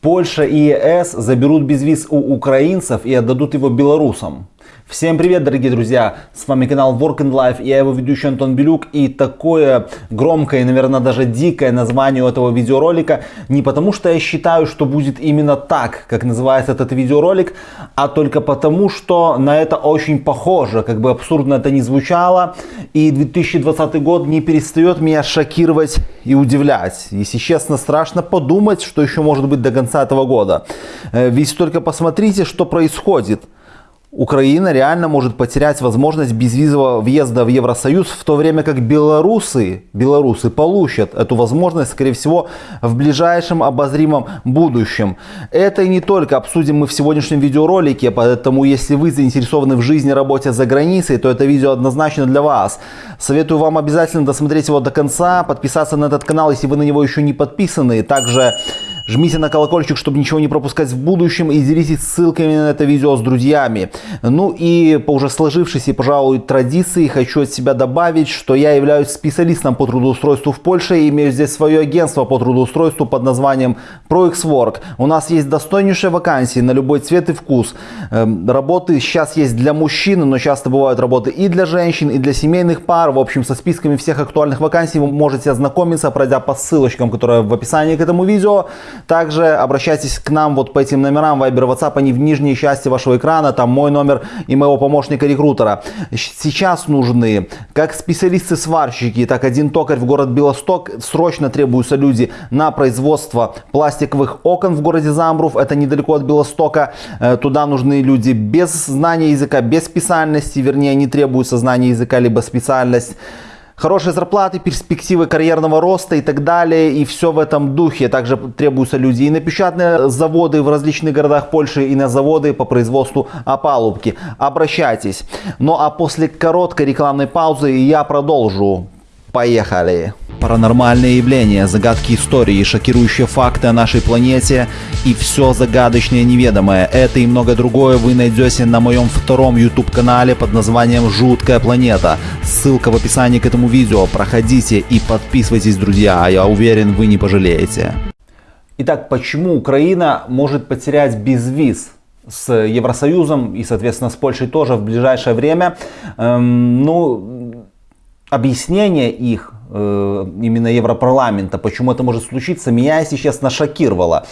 Польша и ЕС заберут безвиз у украинцев и отдадут его белорусам. Всем привет, дорогие друзья! С вами канал Work and Life, я его ведущий Антон Белюк. И такое громкое, наверное, даже дикое название у этого видеоролика не потому, что я считаю, что будет именно так, как называется этот видеоролик, а только потому, что на это очень похоже, как бы абсурдно это ни звучало. И 2020 год не перестает меня шокировать и удивлять. Если честно, страшно подумать, что еще может быть до конца этого года. Э, ведь только посмотрите, что происходит. Украина реально может потерять возможность безвизового въезда в Евросоюз, в то время как белорусы, белорусы получат эту возможность, скорее всего, в ближайшем обозримом будущем. Это и не только обсудим мы в сегодняшнем видеоролике, поэтому если вы заинтересованы в жизни и работе за границей, то это видео однозначно для вас. Советую вам обязательно досмотреть его до конца, подписаться на этот канал, если вы на него еще не подписаны. Также Жмите на колокольчик, чтобы ничего не пропускать в будущем и делитесь ссылками на это видео с друзьями. Ну и по уже сложившейся, пожалуй, традиции хочу от себя добавить, что я являюсь специалистом по трудоустройству в Польше и имею здесь свое агентство по трудоустройству под названием ProXWork. У нас есть достойнейшие вакансии на любой цвет и вкус. Эм, работы сейчас есть для мужчин, но часто бывают работы и для женщин, и для семейных пар. В общем, со списками всех актуальных вакансий вы можете ознакомиться, пройдя по ссылочкам, которые в описании к этому видео. Также обращайтесь к нам вот по этим номерам Viber, WhatsApp, они в нижней части вашего экрана, там мой номер и моего помощника-рекрутера. Сейчас нужны как специалисты-сварщики, так один токарь в город Белосток. Срочно требуются люди на производство пластиковых окон в городе Замбрув, это недалеко от Белостока. Э, туда нужны люди без знания языка, без специальности, вернее не требуется знания языка либо специальность хорошие зарплаты, перспективы карьерного роста и так далее. И все в этом духе. Также требуются люди и на печатные заводы в различных городах Польши, и на заводы по производству опалубки. Обращайтесь. Ну а после короткой рекламной паузы я продолжу. Поехали! Паранормальные явления, загадки истории, шокирующие факты о нашей планете и все загадочное неведомое. Это и много другое вы найдете на моем втором YouTube канале под названием «Жуткая планета». Ссылка в описании к этому видео. Проходите и подписывайтесь, друзья, а я уверен, вы не пожалеете. Итак, почему Украина может потерять безвиз с Евросоюзом и, соответственно, с Польшей тоже в ближайшее время? Эм, ну, объяснение их именно Европарламента, почему это может случиться, меня, если честно, шокировало.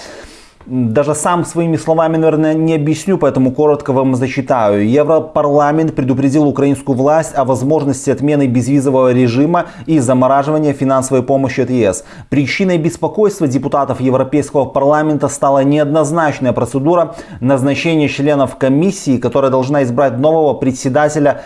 Даже сам своими словами, наверное, не объясню, поэтому коротко вам зачитаю. Европарламент предупредил украинскую власть о возможности отмены безвизового режима и замораживания финансовой помощи от ЕС. Причиной беспокойства депутатов Европейского парламента стала неоднозначная процедура назначения членов комиссии, которая должна избрать нового председателя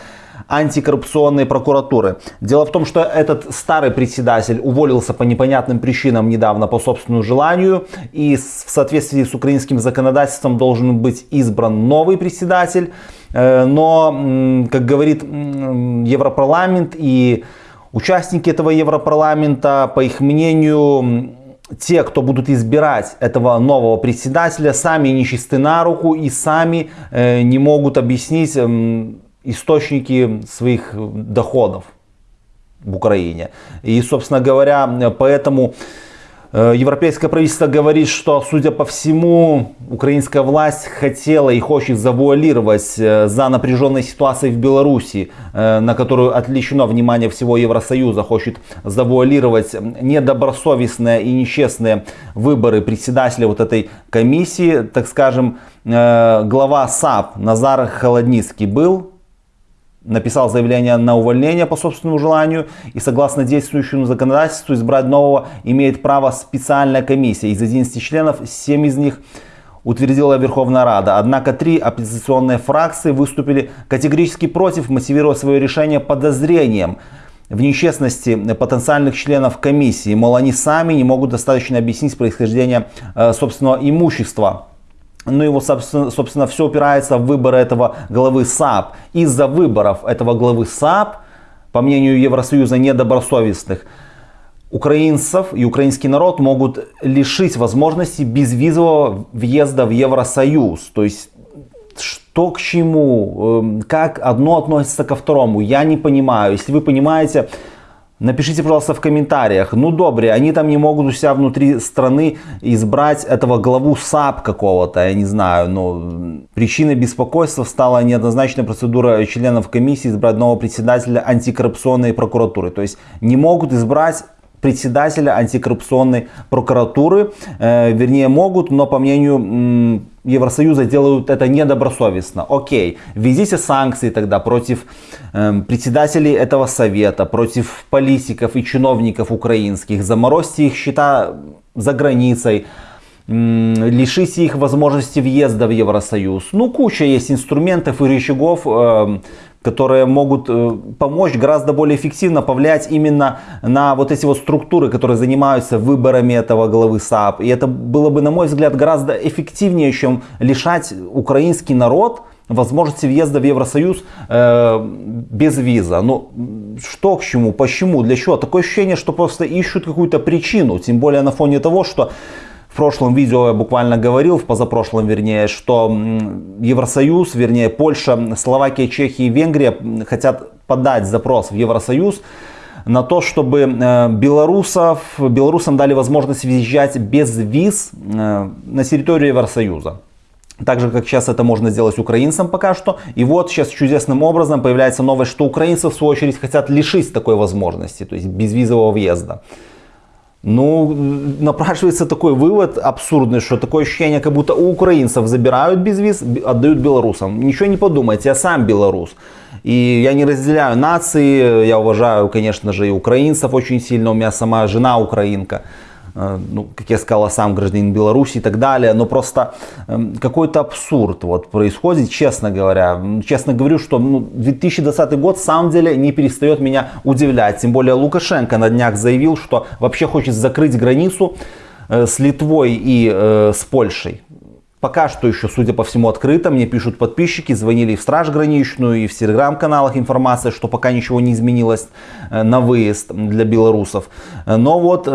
антикоррупционной прокуратуры. Дело в том, что этот старый председатель уволился по непонятным причинам недавно по собственному желанию. И в соответствии с украинским законодательством должен быть избран новый председатель. Э, но, как говорит Европарламент и участники этого Европарламента, по их мнению, те, кто будут избирать этого нового председателя, сами нечисты на руку и сами э, не могут объяснить источники своих доходов в Украине. И, собственно говоря, поэтому э, Европейское правительство говорит, что, судя по всему, украинская власть хотела и хочет завуалировать э, за напряженной ситуацией в Беларуси, э, на которую отвлечено внимание всего Евросоюза, хочет завуалировать недобросовестные и нечестные выборы председателя вот этой комиссии. Так скажем, глава САП Назар Холодницкий был написал заявление на увольнение по собственному желанию и согласно действующему законодательству избрать нового имеет право специальная комиссия. Из 11 членов 7 из них утвердила Верховная Рада. Однако три оппозиционные фракции выступили категорически против, мотивируя свое решение подозрением в нечестности потенциальных членов комиссии. Мол, они сами не могут достаточно объяснить происхождение э, собственного имущества ну, его, собственно, собственно, все упирается в выборы этого главы САП. Из-за выборов этого главы САП, по мнению Евросоюза, недобросовестных, украинцев и украинский народ могут лишить возможности безвизового въезда в Евросоюз. То есть, что к чему, эм, как одно относится ко второму, я не понимаю. Если вы понимаете, Напишите, пожалуйста, в комментариях. Ну, добре, они там не могут у себя внутри страны избрать этого главу САП какого-то, я не знаю. Но причиной беспокойства стала неоднозначная процедура членов комиссии избрать нового председателя антикоррупционной прокуратуры. То есть не могут избрать председателя антикоррупционной прокуратуры. Э, вернее, могут, но по мнению Евросоюза делают это недобросовестно. Окей, введите санкции тогда против э, председателей этого совета, против политиков и чиновников украинских, заморозьте их счета за границей, лишите их возможности въезда в Евросоюз. Ну, куча есть инструментов и рычагов, э, которые могут э, помочь гораздо более эффективно повлиять именно на вот эти вот структуры, которые занимаются выборами этого главы САП. И это было бы, на мой взгляд, гораздо эффективнее, чем лишать украинский народ возможности въезда в Евросоюз э, без виза. Но что к чему, почему, для чего? Такое ощущение, что просто ищут какую-то причину, тем более на фоне того, что в прошлом видео я буквально говорил, в позапрошлом вернее, что Евросоюз, вернее Польша, Словакия, Чехия и Венгрия хотят подать запрос в Евросоюз на то, чтобы э, белорусов, белорусам дали возможность въезжать без виз э, на территорию Евросоюза. Так же, как сейчас это можно сделать украинцам пока что. И вот сейчас чудесным образом появляется новость, что украинцы в свою очередь хотят лишить такой возможности, то есть безвизового въезда. Ну, напрашивается такой вывод абсурдный, что такое ощущение, как будто у украинцев забирают безвиз, отдают белорусам. Ничего не подумайте, я сам белорус. И я не разделяю нации, я уважаю, конечно же, и украинцев очень сильно, у меня сама жена украинка. Э, ну, как я сказал, сам гражданин Беларуси и так далее, но просто эм, какой-то абсурд вот происходит, честно говоря. Честно говорю, что ну, 2020 год в самом деле не перестает меня удивлять. Тем более Лукашенко на днях заявил, что вообще хочет закрыть границу э, с Литвой и э, с Польшей. Пока что еще, судя по всему, открыто. Мне пишут подписчики, звонили в Страж граничную, и в телеграм-каналах информация, что пока ничего не изменилось э, на выезд для белорусов. Но вот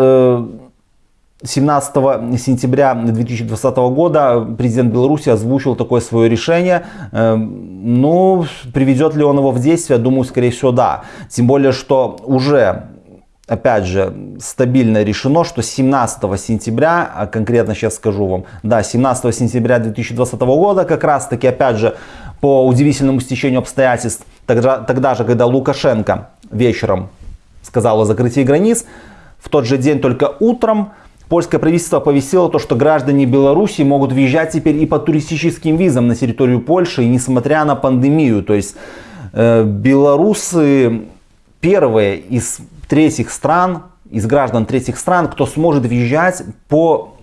17 сентября 2020 года президент Беларуси озвучил такое свое решение. Эм, ну, приведет ли он его в действие? Думаю, скорее всего, да. Тем более, что уже опять же, стабильно решено, что 17 сентября, а конкретно сейчас скажу вам, да, 17 сентября 2020 года, как раз таки, опять же, по удивительному стечению обстоятельств, тогда, тогда же, когда Лукашенко вечером сказал о закрытии границ, в тот же день только утром Польское правительство оповестило то, что граждане Беларуси могут въезжать теперь и по туристическим визам на территорию Польши, несмотря на пандемию. То есть э, белорусы первые из третьих стран, из граждан третьих стран, кто сможет въезжать по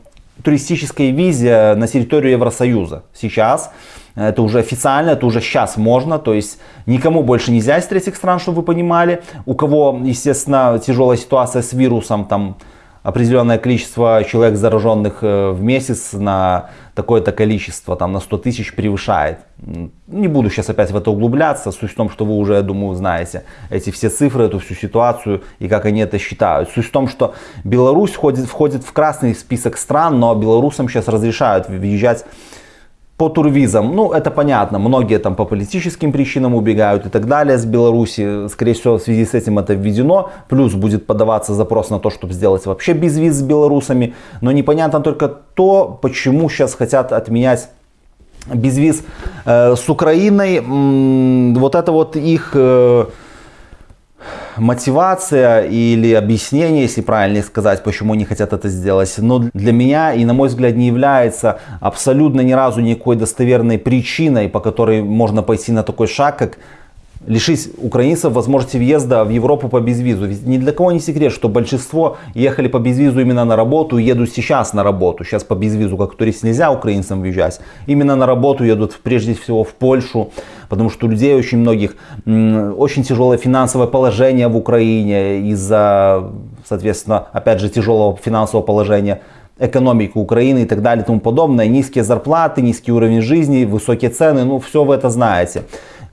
туристической визе на территорию Евросоюза. Сейчас это уже официально, это уже сейчас можно, то есть никому больше нельзя из третьих стран, чтобы вы понимали. У кого, естественно, тяжелая ситуация с вирусом, там определенное количество человек зараженных э, в месяц на такое-то количество, там на 100 тысяч превышает. Не буду сейчас опять в это углубляться, суть в том, что вы уже, я думаю, знаете эти все цифры, эту всю ситуацию и как они это считают. Суть в том, что Беларусь входит, входит в красный список стран, но белорусам сейчас разрешают въезжать по турвизам, ну это понятно, многие там по политическим причинам убегают и так далее с Беларуси, скорее всего в связи с этим это введено, плюс будет подаваться запрос на то, чтобы сделать вообще без виз с белорусами, но непонятно только то, почему сейчас хотят отменять безвиз э, с Украиной, вот это вот их... Э, мотивация или объяснение, если правильно сказать, почему они хотят это сделать, но для меня и на мой взгляд не является абсолютно ни разу никакой достоверной причиной, по которой можно пойти на такой шаг, как лишить украинцев возможности въезда в Европу по безвизу. Ведь ни для кого не секрет, что большинство ехали по безвизу именно на работу едут сейчас на работу. Сейчас по безвизу как турист нельзя украинцам въезжать. Именно на работу едут прежде всего в Польшу, потому что у людей очень многих очень тяжелое финансовое положение в Украине из-за, соответственно, опять же тяжелого финансового положения экономику Украины и так далее и тому подобное. Низкие зарплаты, низкий уровень жизни, высокие цены, ну все вы это знаете.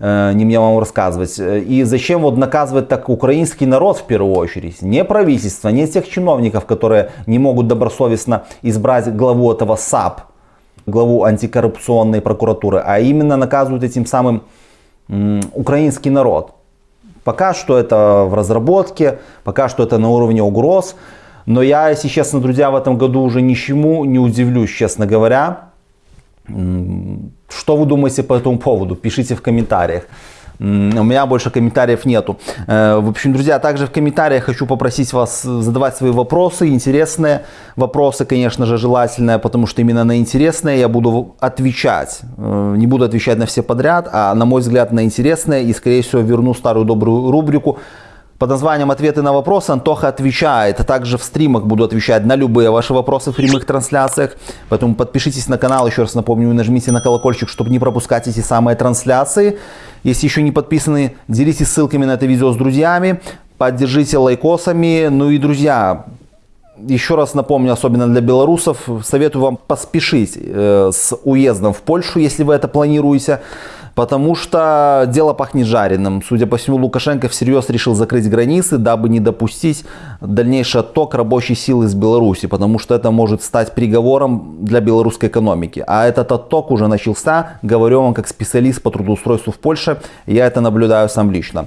Э, не мне вам рассказывать. И зачем вот наказывать так украинский народ в первую очередь? Не правительство, не тех чиновников, которые не могут добросовестно избрать главу этого САП, главу антикоррупционной прокуратуры, а именно наказывают этим самым украинский народ. Пока что это в разработке, пока что это на уровне угроз. Но я, если честно, друзья, в этом году уже ничему не удивлюсь, честно говоря. Что вы думаете по этому поводу? Пишите в комментариях. У меня больше комментариев нету. Э, в общем, друзья, также в комментариях хочу попросить вас задавать свои вопросы, интересные вопросы, конечно же, желательно, потому что именно на интересные я буду отвечать. Э, не буду отвечать на все подряд, а на мой взгляд на интересные и, скорее всего, верну старую добрую рубрику под названием «Ответы на вопросы» Антоха отвечает. Также в стримах буду отвечать на любые ваши вопросы в прямых трансляциях. Поэтому подпишитесь на канал, еще раз напомню, нажмите на колокольчик, чтобы не пропускать эти самые трансляции. Если еще не подписаны, делитесь ссылками на это видео с друзьями. Поддержите лайкосами. Ну и, друзья, еще раз напомню, особенно для белорусов, советую вам поспешить э, с уездом в Польшу, если вы это планируете потому что дело пахнет жареным. Судя по всему, Лукашенко всерьез решил закрыть границы, дабы не допустить дальнейший отток рабочей силы из Беларуси, потому что это может стать приговором для белорусской экономики. А этот отток уже начался, говорю вам как специалист по трудоустройству в Польше, я это наблюдаю сам лично.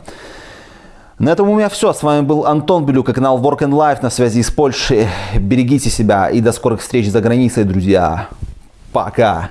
На этом у меня все. С вами был Антон Белюк, канал Work and Life на связи из Польши. Берегите себя и до скорых встреч за границей, друзья. Пока.